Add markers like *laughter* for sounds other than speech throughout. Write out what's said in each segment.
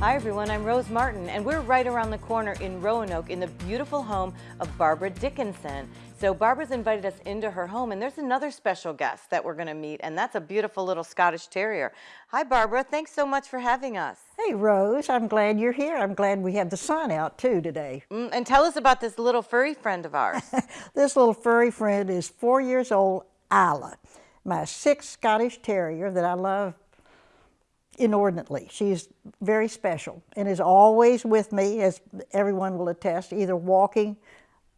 Hi everyone, I'm Rose Martin and we're right around the corner in Roanoke in the beautiful home of Barbara Dickinson. So Barbara's invited us into her home and there's another special guest that we're going to meet and that's a beautiful little Scottish Terrier. Hi Barbara, thanks so much for having us. Hey Rose, I'm glad you're here. I'm glad we have the sun out too today. Mm, and tell us about this little furry friend of ours. *laughs* this little furry friend is four years old, Isla, my sixth Scottish Terrier that I love inordinately. She's very special and is always with me, as everyone will attest, either walking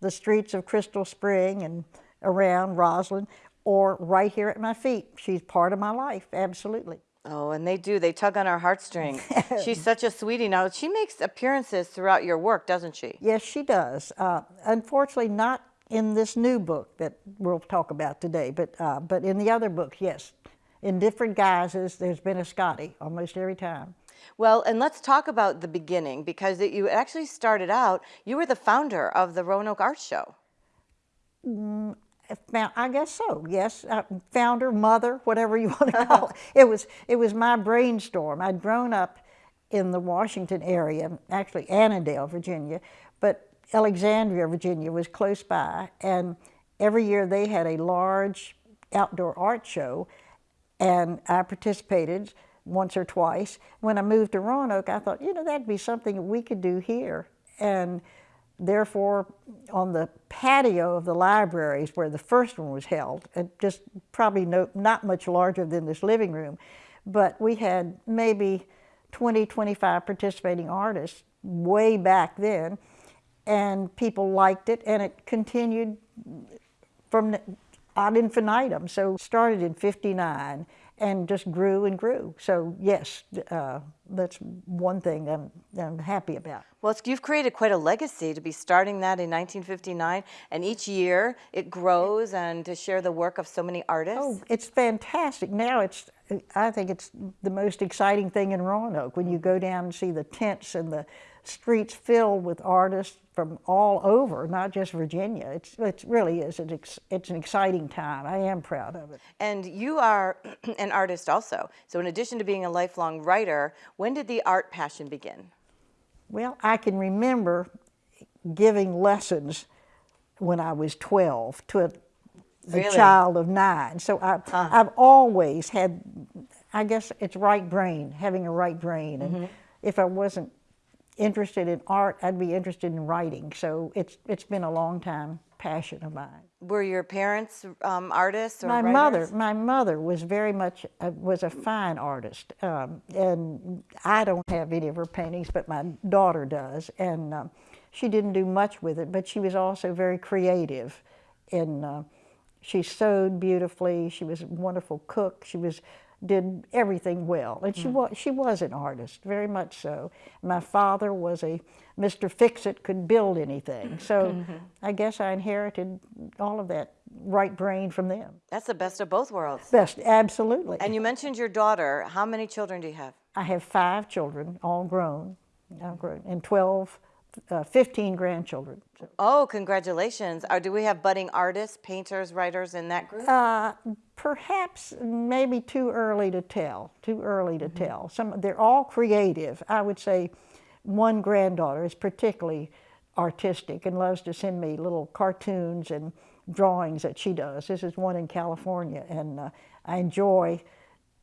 the streets of Crystal Spring and around Roslyn or right here at my feet. She's part of my life, absolutely. Oh, and they do. They tug on our heartstrings. *laughs* She's such a sweetie. Now, she makes appearances throughout your work, doesn't she? Yes, she does. Uh, unfortunately, not in this new book that we'll talk about today, but, uh, but in the other books, yes in different guises, there's been a Scotty almost every time. Well, and let's talk about the beginning because it, you actually started out, you were the founder of the Roanoke Art Show. Mm, I guess so, yes. Uh, founder, mother, whatever you *laughs* want to call it. It was, it was my brainstorm. I'd grown up in the Washington area, actually Annandale, Virginia, but Alexandria, Virginia was close by, and every year they had a large outdoor art show, and I participated once or twice. When I moved to Roanoke, I thought, you know, that'd be something we could do here. And therefore, on the patio of the libraries where the first one was held, and just probably no, not much larger than this living room, but we had maybe 20, 25 participating artists way back then, and people liked it, and it continued from ad infinitum. So started in 59 and just grew and grew. So yes, uh, that's one thing I'm, I'm happy about. Well, you've created quite a legacy to be starting that in 1959, and each year it grows and to share the work of so many artists. Oh, it's fantastic. Now it's, I think it's the most exciting thing in Roanoke when you go down and see the tents and the streets filled with artists from all over, not just Virginia. It's, it really is. It's, it's an exciting time. I am proud of it. And you are *clears throat* an artist also. So in addition to being a lifelong writer, when did the art passion begin? Well, I can remember giving lessons when I was 12 to a, really? a child of nine. So I, huh. I've always had, I guess it's right brain, having a right brain. And mm -hmm. if I wasn't interested in art, I'd be interested in writing. So it's it's been a long time passion of mine. Were your parents um, artists or My writers? mother, my mother was very much, uh, was a fine artist. Um, and I don't have any of her paintings, but my daughter does. And um, she didn't do much with it, but she was also very creative. And uh, she sewed beautifully. She was a wonderful cook. She was did everything well. And she, mm. was, she was an artist, very much so. My father was a Mr. Fix-It, could build anything. So mm -hmm. I guess I inherited all of that right brain from them. That's the best of both worlds. Best, absolutely. And you mentioned your daughter. How many children do you have? I have five children, all grown, all grown and 12 uh, 15 grandchildren. Oh, congratulations. Are, do we have budding artists, painters, writers in that group? Uh, perhaps maybe too early to tell, too early to mm -hmm. tell. Some, they're all creative. I would say one granddaughter is particularly artistic and loves to send me little cartoons and drawings that she does. This is one in California, and uh, I enjoy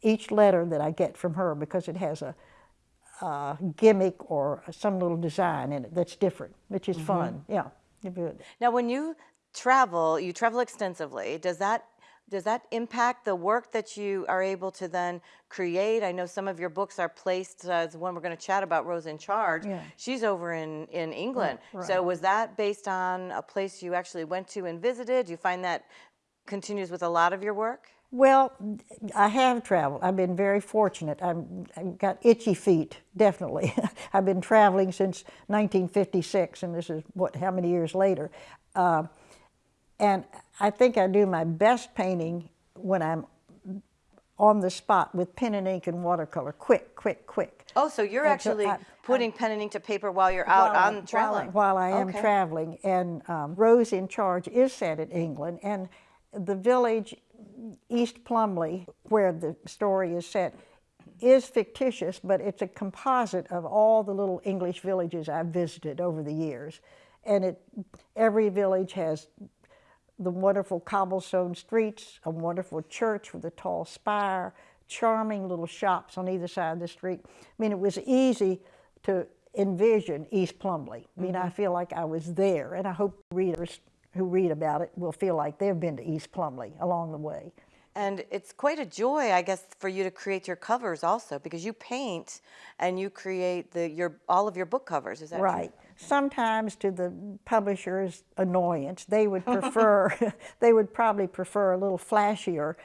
each letter that I get from her because it has a uh, gimmick or some little design in it that's different, which is mm -hmm. fun. Yeah. Now, when you travel, you travel extensively. Does that does that impact the work that you are able to then create? I know some of your books are placed as one we're going to chat about, Rose in Charge. Yeah. She's over in, in England. Right, right. So was that based on a place you actually went to and visited? Do you find that continues with a lot of your work? Well, I have traveled. I've been very fortunate. i have got itchy feet, definitely. *laughs* I've been traveling since 1956, and this is what how many years later. Uh, and I think I do my best painting when I'm on the spot with pen and ink and watercolor, quick, quick, quick. Oh, so you're and actually so I, putting I, pen and ink to paper while you're out while on traveling? While, while I am okay. traveling. And um, Rose in Charge is set in England, and the village East Plumley, where the story is set, is fictitious, but it's a composite of all the little English villages I've visited over the years. And it, every village has the wonderful cobblestone streets, a wonderful church with a tall spire, charming little shops on either side of the street. I mean, it was easy to envision East Plumley. I mean, I mm-hmm. feel like I was there, and I hope readers who read about it will feel like they've been to East Plumley along the way. And it's quite a joy, I guess, for you to create your covers also, because you paint and you create the your all of your book covers. Is that true? Right. Sometimes to the publisher's annoyance, they would prefer, *laughs* they would probably prefer a little flashier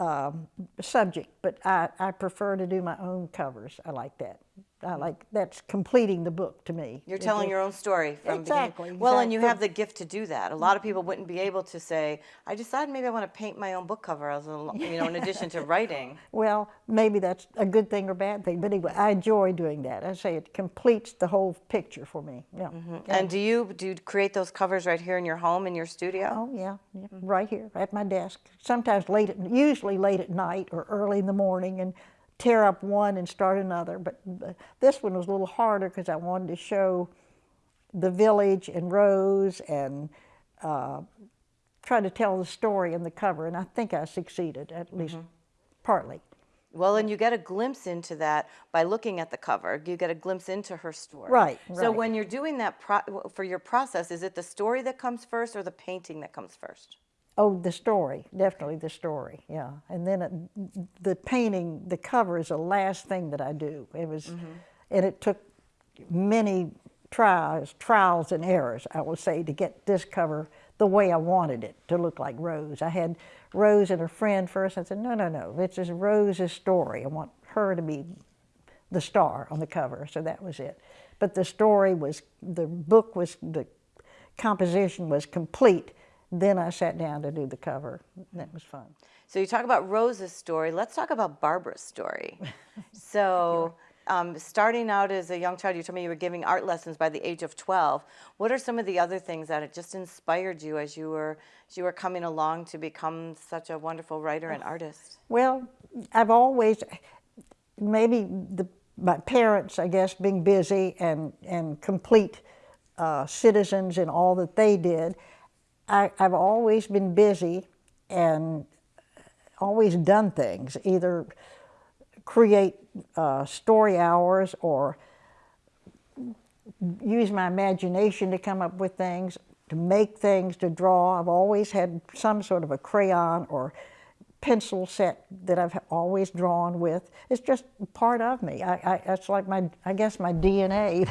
um, subject, but I, I prefer to do my own covers. I like that. I like, that's completing the book to me. You're telling your own story from Exactly, beginning. Well, and you have the gift to do that. A lot of people mm-hmm. wouldn't be able to say, "I decided maybe I want to paint my own book cover," as a, you know, in *laughs* addition to writing. Well, maybe that's a good thing or bad thing, but anyway, I enjoy doing that. I say it completes the whole picture for me. Yeah. Mm-hmm. And do you do you create those covers right here in your home in your studio? Oh yeah, yeah, mm-hmm. right here at my desk. Sometimes late, at, usually late at night or early in the morning, and tear up one and start another. But this one was a little harder because I wanted to show the village and Rose and uh, try to tell the story in the cover, and I think I succeeded at least partly. Well, and you get a glimpse into that by looking at the cover. You get a glimpse into her story. Right, So right. when you're doing that pro- for your process, is it the story that comes first or the painting that comes first? Oh, the story, definitely the story, yeah. And then it, the painting, the cover is the last thing that I do. It was, mm-hmm. and it took many trials, trials and errors, I will say, to get this cover the way I wanted it to look like Rose. I had Rose and her friend first. I said, no, no, no, this is Rose's story. I want her to be the star on the cover, so that was it. But the story was, the book was, the composition was complete. Then I sat down to do the cover. That was fun. So you talk about Rose's story. Let's talk about Barbara's story. *laughs* so, um, starting out as a young child, you told me you were giving art lessons by the age of 12. What are some of the other things that it just inspired you as you were as you were coming along to become such a wonderful writer and artist? Well, I've always, maybe the, my parents, I guess, being busy and, and complete uh, citizens in all that they did, I, I've always been busy and always done things, either create uh, story hours or use my imagination to come up with things, to make things, to draw. I've always had some sort of a crayon or pencil set that I've always drawn with. It's just part of me. I, I, it's like my, I guess my DNA,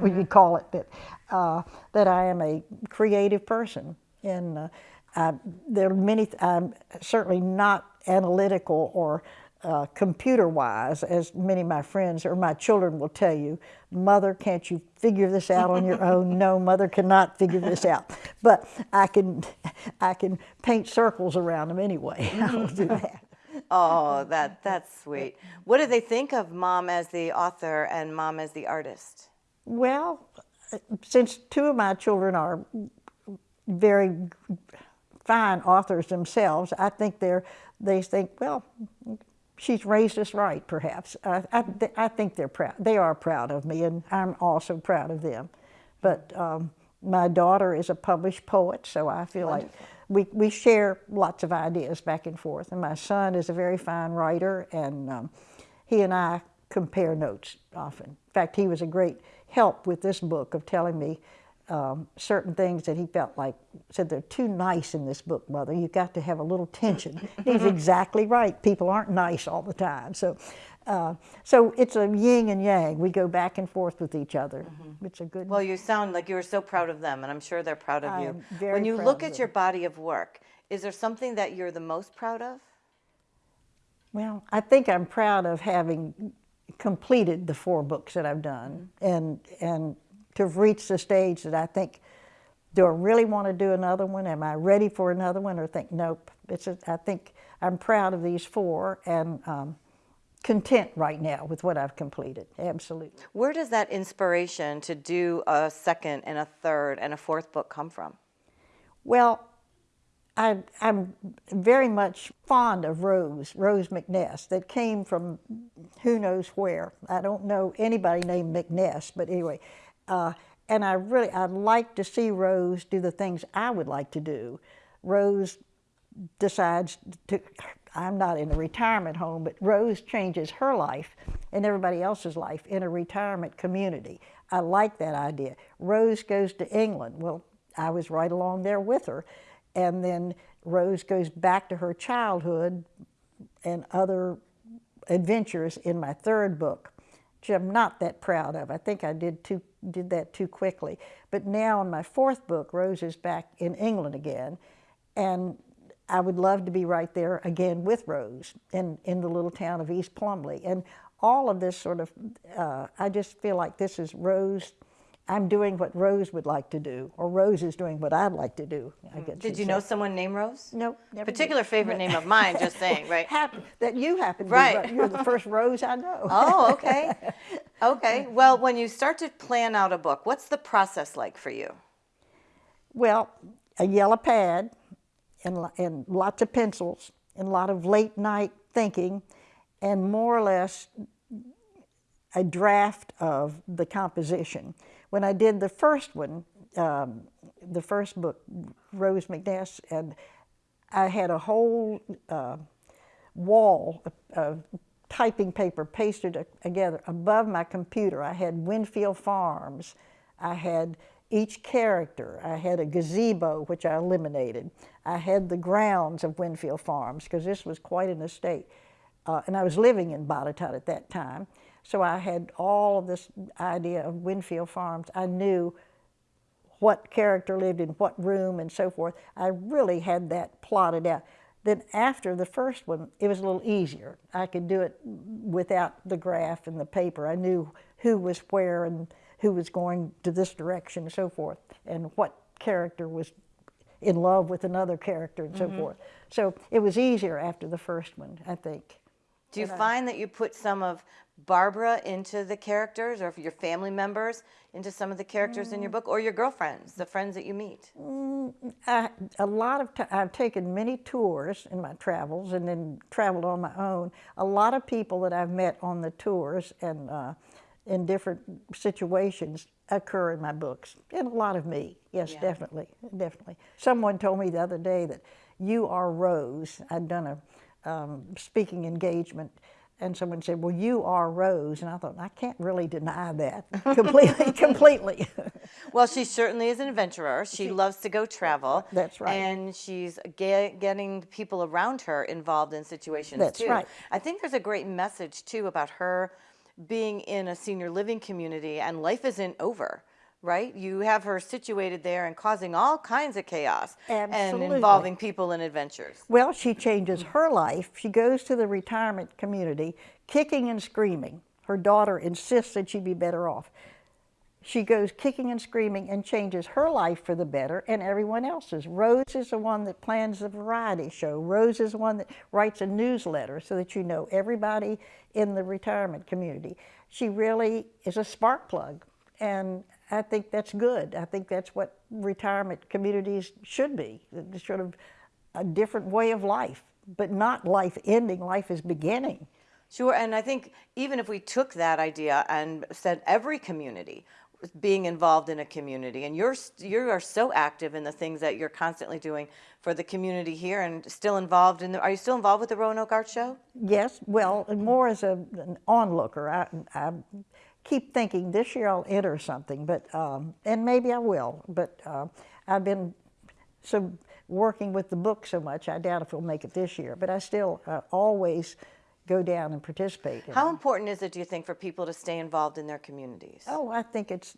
we could call it, that, uh, that I am a creative person. And uh, I, there are many, I'm certainly not analytical or uh, computer-wise, as many of my friends or my children will tell you, mother, can't you figure this out on your own? *laughs* No, mother cannot figure this out. But I can, I can paint circles around them anyway. *laughs* I'll do that. *laughs* Oh, that that's sweet. What do they think of mom as the author and mom as the artist? Well, since two of my children are very fine authors themselves, I think they're, they think, well, she's raised us right, perhaps. I, I, th- I think they're proud. They are proud of me, and I'm also proud of them. But um, my daughter is a published poet, so I feel like we, we share lots of ideas back and forth. And my son is a very fine writer, and um, he and I compare notes often. In fact, he was a great help with this book of telling me um, certain things that he felt like said they're too nice in this book, mother. You've got to have a little tension. *laughs* He's exactly right. People aren't nice all the time. So, uh, so it's a yin and yang. We go back and forth with each other. It's a good. Well, you sound like you were so proud of them, and I'm sure they're proud of I you. when you look at your body of work, is there something that you're the most proud of? Well, I think I'm proud of having completed the four books that I've done and, and to have reached the stage that I think, do I really want to do another one? Am I ready for another one? Or think, nope. It's a, I think I'm proud of these four and um, content right now with what I've completed. Absolutely. Where does that inspiration to do a second and a third and a fourth book come from? Well, I, I'm very much fond of Rose, Rose McNess, that came from who knows where. I don't know anybody named McNess, but anyway. Uh, and I really, I'd like to see Rose do the things I would like to do. Rose decides to, I'm not in a retirement home, but Rose changes her life and everybody else's life in a retirement community. I like that idea. Rose goes to England. Well, I was right along there with her. And then Rose goes back to her childhood and other adventures in my third book, which I'm not that proud of. I think I did too did that too quickly. But now in my fourth book, Rose is back in England again, and I would love to be right there again with Rose in, in the little town of East Plumley. And all of this sort of, uh, I just feel like this is Rose I'm doing what Rose would like to do, or Rose is doing what I'd like to do. I mm-hmm. guess Did you'd say. know someone named Rose? Nope. never did. Particular favorite name of mine, just saying, *laughs* right? Happen, that you happen to Right. be. You're the first Rose I know. *laughs* Oh, okay. *laughs* Okay. Well, when you start to plan out a book, what's the process like for you? Well, a yellow pad and, and lots of pencils and a lot of late night thinking and more or less a draft of the composition. When I did the first one, um, the first book, Rose McNess, and I had a whole uh, wall of, of typing paper pasted together above my computer. I had Winfield Farms. I had each character. I had a gazebo, which I eliminated. I had the grounds of Winfield Farms, because this was quite an estate. Uh, and I was living in Botetourt at that time. So I had all of this idea of Winfield Farms. I knew what character lived in what room and so forth. I really had that plotted out. Then after the first one, it was a little easier. I could do it without the graph and the paper. I knew who was where and who was going to this direction and so forth, and what character was in love with another character and so mm-hmm. forth. So it was easier after the first one, I think. Do you find that you put some of Barbara into the characters or your family members into some of the characters in your book or your girlfriends, the friends that you meet? I, a lot of ti I've taken many tours in my travels and then traveled on my own. A lot of people that I've met on the tours and uh, in different situations occur in my books, and a lot of me. Yes, Yeah. definitely, definitely. Someone told me the other day that you are Rose. I'd done a um, speaking engagement. And someone said, "Well, you are Rose," and I thought, I can't really deny that *laughs* completely. *laughs* completely. Well, she certainly is an adventurer. She loves to go travel. That's right. And she's ge- getting people around her involved in situations That's too. right. I think there's a great message too about her being in a senior living community and life isn't over. Right? You have her situated there and causing all kinds of chaos and involving people in adventures. Well, she changes her life. She goes to the retirement community kicking and screaming. Her daughter insists that she be better off. She goes kicking and screaming and changes her life for the better and everyone else's. Rose is the one that plans the variety show. Rose is the one that writes a newsletter so that you know everybody in the retirement community. She really is a spark plug. And I think that's good. I think that's what retirement communities should be, sort of a different way of life, but not life ending, life is beginning. Sure, and I think even if we took that idea and said every community being involved in a community, and you're you are so active in the things that you're constantly doing for the community here, and still involved in the. Are you still involved with the Roanoke Art Show? Yes, well, more as a, an onlooker. I, I keep thinking this year I'll enter something, but um, and maybe I will. But uh, I've been so working with the book so much, I doubt if we'll make it this year. But I still uh, always go down and participate. How it. important is it, do you think, for people to stay involved in their communities? Oh, I think it's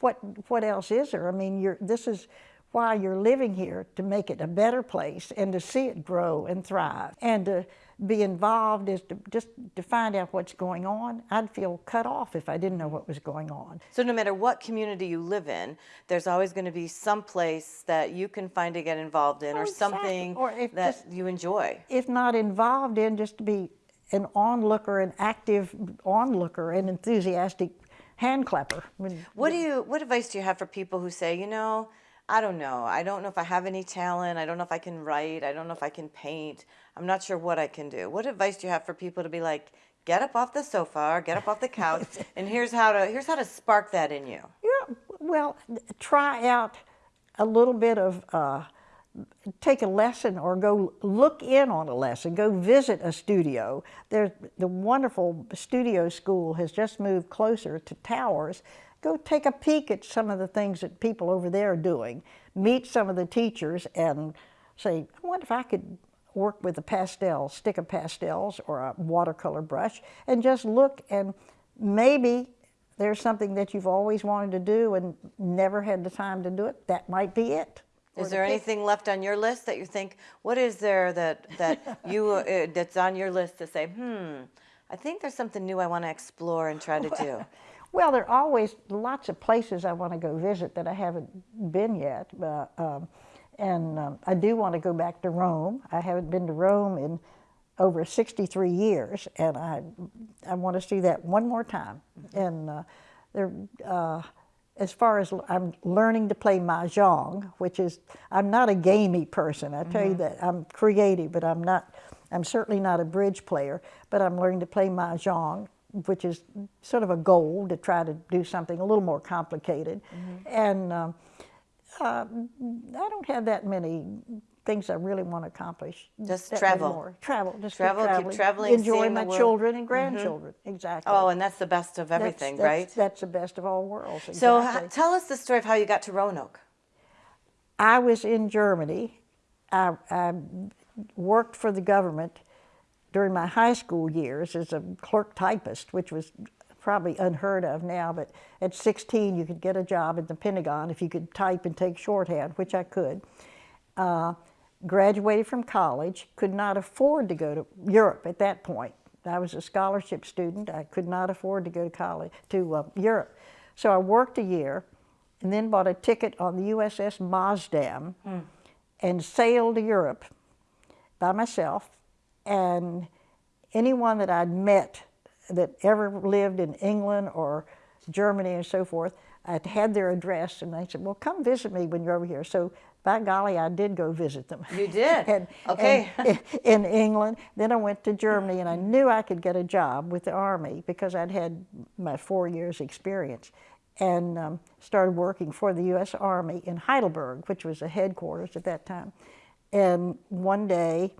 what what else is there? I mean, you're this is why you're living here to make it a better place and to see it grow and thrive and to be involved is to just to find out what's going on. I'd feel cut off if I didn't know what was going on. So no matter what community you live in, there's always going to be some place that you can find to get involved in, Oh, or exactly. something Or if that just- you enjoy. If not involved in, just to be an onlooker, an active onlooker, an enthusiastic hand clapper. I mean, What do you? What advice do you have for people who say, you know, I don't know. I don't know if I have any talent. I don't know if I can write. I don't know if I can paint. I'm not sure what I can do. What advice do you have for people to be like, get up off the sofa or get up off the couch *laughs* and here's how to here's how to spark that in you. Yeah, well, try out a little bit of, uh, take a lesson or go look in on a lesson, go visit a studio. There's, the wonderful studio school has just moved closer to Towers. Go take a peek at some of the things that people over there are doing. Meet some of the teachers and say, I wonder if I could work with a pastel, stick of pastels or a watercolor brush and just look and maybe there's something that you've always wanted to do and never had the time to do it, that might be it. Is there anything left on your list that you think, what is there that, that *laughs* you, uh, that's on your list to say, hmm, I think there's something new I want to explore and try to do? *laughs* Well, there are always lots of places I want to go visit that I haven't been yet. Uh, um, and um, I do want to go back to Rome. I haven't been to Rome in over 63 years, and I, I want to see that one more time. And uh, there, uh, as far as I'm learning to play mahjong, which is, I'm not a gamey person. I tell you that I'm creative, but I'm not. I'm certainly not a bridge player. But I'm learning to play mahjong, which is sort of a goal to try to do something a little more complicated. And um, uh, I don't have that many things I really want to accomplish. Just travel. more. Travel. Just Travel, keep keep traveling. Enjoy my children and grandchildren. Exactly. Oh, and that's the best of everything, that's- right? That's the best of all worlds. So exactly. h- tell us the story of how you got to Roanoke. I was in Germany. I, I worked for the government during my high school years as a clerk typist, which was probably unheard of now, but at 16 you could get a job at the Pentagon if you could type and take shorthand, which I could. Uh, graduated from college, could not afford to go to Europe at that point. I was a scholarship student. I could not afford to go to college to uh, Europe. So I worked a year and then bought a ticket on the USS Maasdam and sailed to Europe by myself. And anyone that I'd met that ever lived in England or Germany and so forth, I'd had their address and they said, well, come visit me when you're over here. So by golly, I did go visit them. You did? *laughs* and, Okay. and in England. Then I went to Germany and I knew I could get a job with the Army because I'd had my four years experience and um, started working for the U.S. Army in Heidelberg, which was the headquarters at that time. And one day,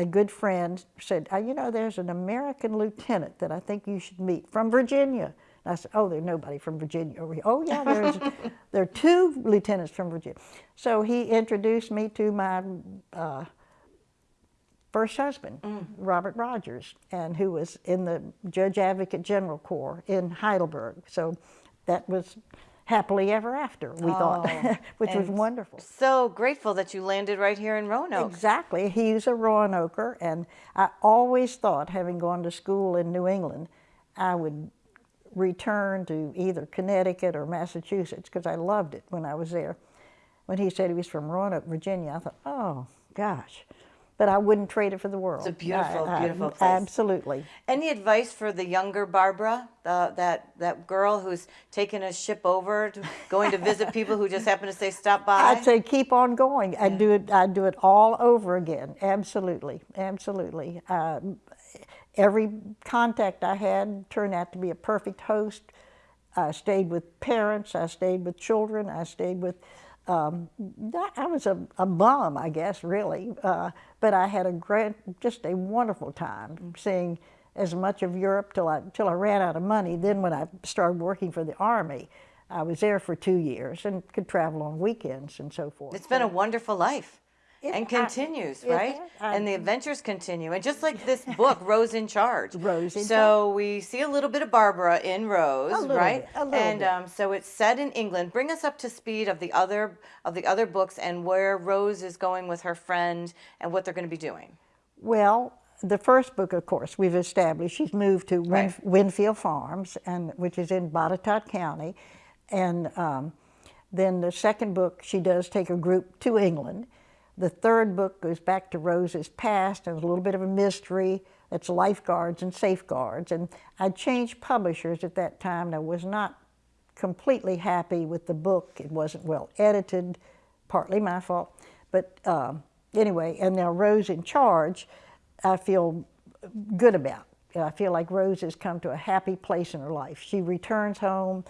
a good friend said, "Uh, you know, there's an American lieutenant that I think you should meet from Virginia. And I said, oh, there's nobody from Virginia over here. Oh, yeah, there's, *laughs* there are two lieutenants from Virginia. So he introduced me to my uh, first husband, Robert Rogers, and who was in the Judge Advocate General Corps in Heidelberg. So that was happily ever after, we thought, Oh, *laughs* which was wonderful. So grateful that you landed right here in Roanoke. Exactly. He's a Roanoker, and I always thought, having gone to school in New England, I would return to either Connecticut or Massachusetts because I loved it when I was there. When he said he was from Roanoke, Virginia, I thought, oh gosh, but I wouldn't trade it for the world. It's a beautiful, I- I- beautiful place. Absolutely. Any advice for the younger Barbara, the, that that girl who's taking a ship over, to, going to visit *laughs* people who just happen to say stop by? I'd say keep on going. I'd do it. I'd do it all over again. Absolutely, absolutely. Um, every contact I had turned out to be a perfect host. I stayed with parents. I stayed with children. I stayed with. Um, I was a, a bum, I guess, really, uh, but I had a great, just a wonderful time seeing as much of Europe till I till I ran out of money. Then when I started working for the army, I was there for two years and could travel on weekends and so forth. It's been a wonderful life. It and continues, it right? I- and the adventures continue. And just like this *laughs* book, Rose in Charge. Rose in So we see a little bit of Barbara in Rose, little right? bit, a little and bit. Um, so it's set in England. Bring us up to speed of the other of the other books and where Rose is going with her friend and what they're going to be doing. Well, the first book, of course, we've established she's moved to Right. Winfield Farms, and which is in Botetourt County, and um, then the second book she does take a group to England. The third book goes back to Rose's past and a little bit of a mystery. It's lifeguards and safeguards, and I changed publishers at that time, and I was not completely happy with the book. It wasn't well edited. partly my fault. But um, anyway, and now Rose in charge, I feel good about. I feel like Rose has come to a happy place in her life. She returns home.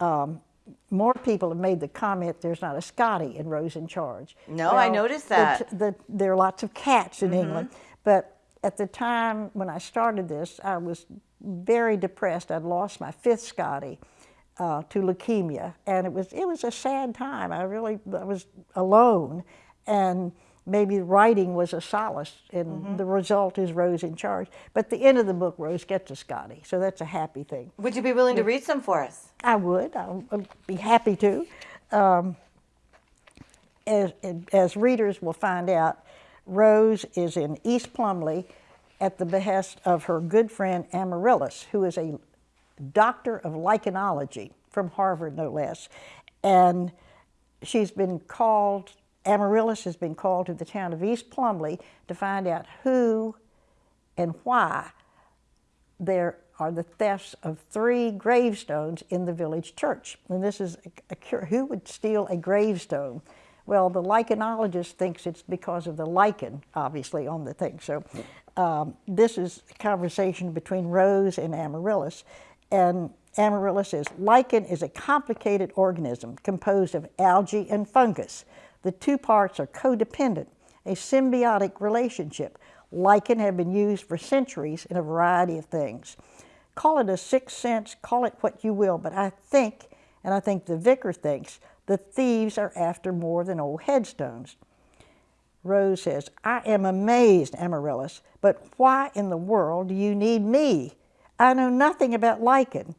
Um, more people have made the comment there's not a Scotty in Rose in Charge. No, I noticed that. the, there are lots of cats in England, but at the time when I started this, I was very depressed. I'd lost my fifth Scotty uh, to leukemia, and it was it was a sad time. I really I was alone, and maybe writing was a solace, and the result is Rose in charge. But at the end of the book, Rose gets a Scotty, so that's a happy thing. Would you be willing to read some for us? I would. I would be happy to. Um, as, as readers will find out, Rose is in East Plumley at the behest of her good friend Amaryllis, who is a doctor of lichenology from Harvard, no less. And she's been called, Amaryllis has been called to the town of East Plumley to find out who and why there are the thefts of three gravestones in the village church. And this is a, a who would steal a gravestone? Well, the lichenologist thinks it's because of the lichen, obviously, on the thing. So um, this is a conversation between Rose and Amaryllis. And Amaryllis says, lichen is a complicated organism composed of algae and fungus. The two parts are codependent, a symbiotic relationship. Lichen have been used for centuries in a variety of things. Call it a sixth sense, call it what you will, but I think, and I think the vicar thinks, the thieves are after more than old headstones. Rose says, I am amazed, Amaryllis, but why in the world do you need me? I know nothing about lichen.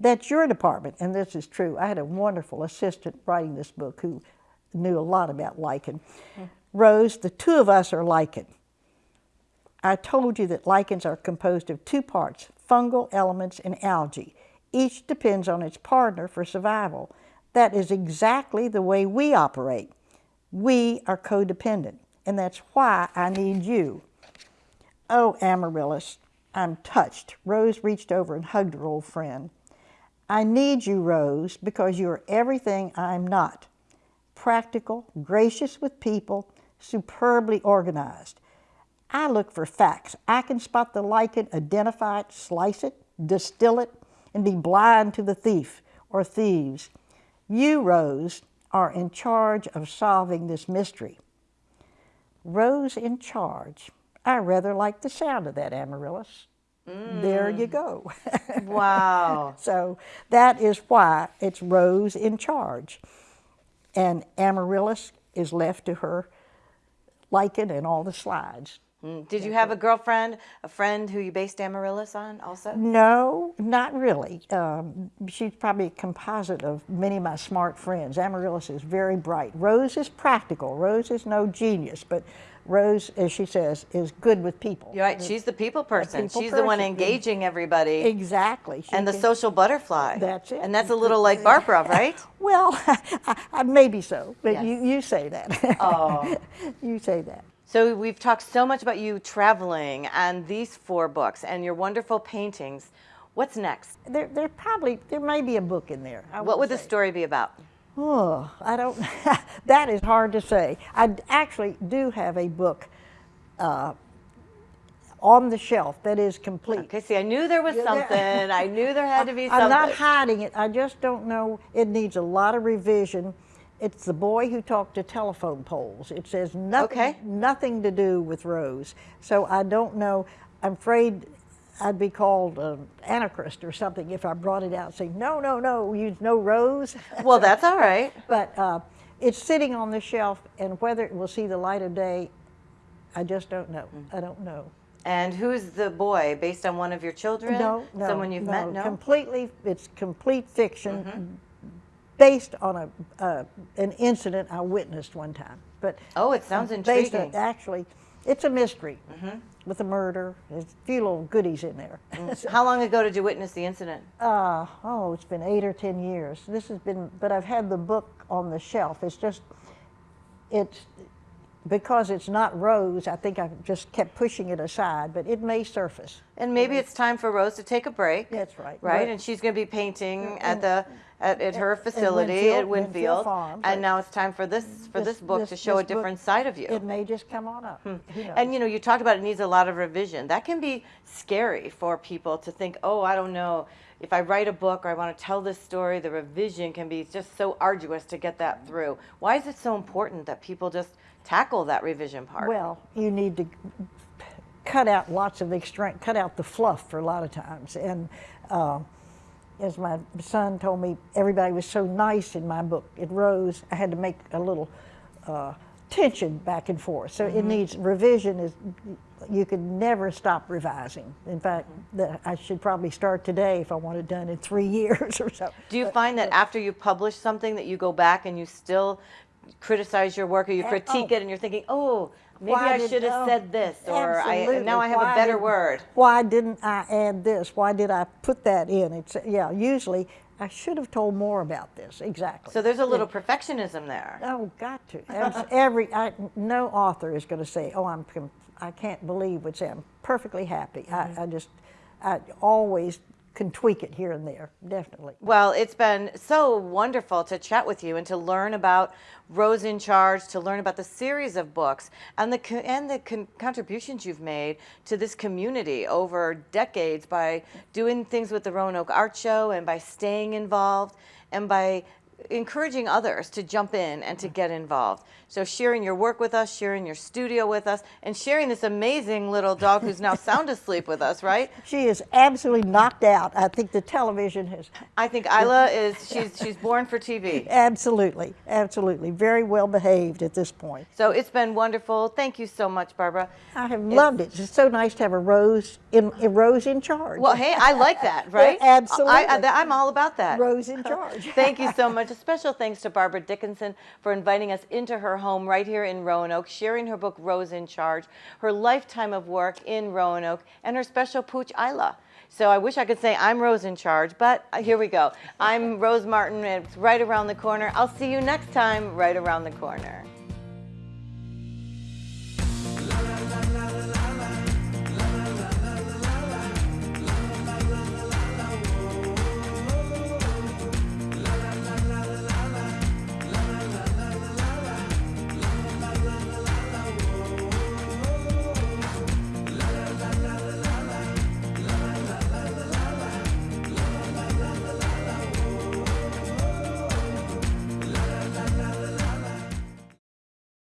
That's your department, and this is true. I had a wonderful assistant writing this book who knew a lot about lichen. Rose, the two of us are lichen. I told you that lichens are composed of two parts, fungal elements and algae. Each depends on its partner for survival. That is exactly the way we operate. We are codependent, and that's why I need you. Oh, Amaryllis, I'm touched. Rose reached over and hugged her old friend. I need you, Rose, because you are everything I'm not. Practical, gracious with people, superbly organized. I look for facts. I can spot the lichen, identify it, slice it, distill it, and be blind to the thief or thieves. You, Rose, are in charge of solving this mystery. Rose in charge. I rather like the sound of that, Amaryllis. There you mm. go. Wow. *laughs* so that is why it's Rose in charge. And Amaryllis is left to her lichen and all the slides. Mm. Did you have a girlfriend, a friend who you based Amaryllis on also? No, not really. Um, she's probably a composite of many of my smart friends. Amaryllis is very bright. Rose is practical. Rose is no genius, but Rose, as she says, is good with people. You're right. She's the people person. people She's the one engaging everybody. Exactly. She and the can- social butterfly. That's it. And that's a little like Barbara, right? *laughs* Well, *laughs* maybe so, but Yes. you, you say that. Oh. *laughs* you say that. So we've talked so much about you traveling and these four books and your wonderful paintings. What's next? There, there probably there may be a book in there. I What would the story be about? Oh, I don't. *laughs* that is hard to say. I actually do have a book uh, on the shelf that is complete. Okay, see, I knew there was Yeah, there- *laughs* something. I knew there had to be something. I'm not hiding it. I just don't know. It needs a lot of revision. It's the boy who talked to telephone poles. It says nothing, Okay. nothing to do with Rose. So I don't know. I'm afraid I'd be called an anarchist or something if I brought it out saying, no, no, no, you no Rose. *laughs* Well, that's all right. *laughs* but uh, it's sitting on the shelf, and whether it will see the light of day, I just don't know. Mm. I don't know. And who's the boy? Based on one of your children? No, no, Someone you've no, met? No. Completely, it's complete fiction, Mm-hmm. based on a uh, an incident I witnessed one time. But Oh, it sounds intriguing. On actually, it's a mystery with a murder. There's a few little goodies in there. *laughs* How long ago did you witness the incident? Uh, oh, it's been eight or ten years. This has been, but I've had the book on the shelf. It's just, it's because it's not Rose. I think I just kept pushing it aside, but it may surface. And maybe it's time for Rose to take a break. That's right. Right, But- and she's going to be painting at the at, at her facility at Winfield Winfield, Farm, and now it's time for this for this, book to show a this book- different side of you. It may just come on up. Knows? And you know, you talked about it needs a lot of revision. That can be scary for people to think, oh, I don't know. If I write a book or I want to tell this story, the revision can be just so arduous to get that through. Why is it so important that people just tackle that revision part? Well, you need to cut out lots of extreme, cut out the fluff for a lot of times. And uh, as my son told me, everybody was so nice in my book. It rose. I had to make a little uh, tension back and forth. So it needs revision. Is you can never stop revising. In fact, the, I should probably start today if I want it done in three *laughs* years or so. Do you find that after you publish something that you go back and you still criticize your work or you Uh, critique oh. it and you're thinking, oh, maybe Why I should have said this or I, now I have Why a better word. Why didn't I add this? Why did I put that in? It's yeah. Usually, I should have told more about this. Exactly. So there's a little perfectionism there. Oh, got to. *laughs* Every I, no author is going to say, "Oh, I'm I can't believe what's I'm perfectly happy." Mm-hmm. I, I just I always can tweak it here and there. Definitely. Well, it's been so wonderful to chat with you and to learn about Rose in Charge, to learn about the series of books and the and the con- contributions you've made to this community over decades by doing things with the Roanoke Art Show and by staying involved and by encouraging others to jump in and to mm-hmm. get involved. So sharing your work with us, sharing your studio with us, and sharing this amazing little dog who's now sound asleep with us, right? *laughs* She is absolutely knocked out. I think the television has I think Isla is she's she's born for TV. *laughs* absolutely, absolutely very well behaved at this point. So it's been wonderful. Thank you so much, Barbara. I have loved it. It's so nice to have a Rose in a Rose in charge. Well, hey, I like that, *laughs* right? absolutely. I, I, am all about that. Rose in charge. Thank you so much. A special thanks to Barbara Dickinson for inviting us into her home right here in Roanoke, sharing her book Rose in Charge, her lifetime of work in Roanoke, and her special pooch Isla. So I wish I could say I'm Rose in Charge, but here we go. I'm Rose Martin. and It's right around the corner. I'll see you next time, right around the corner.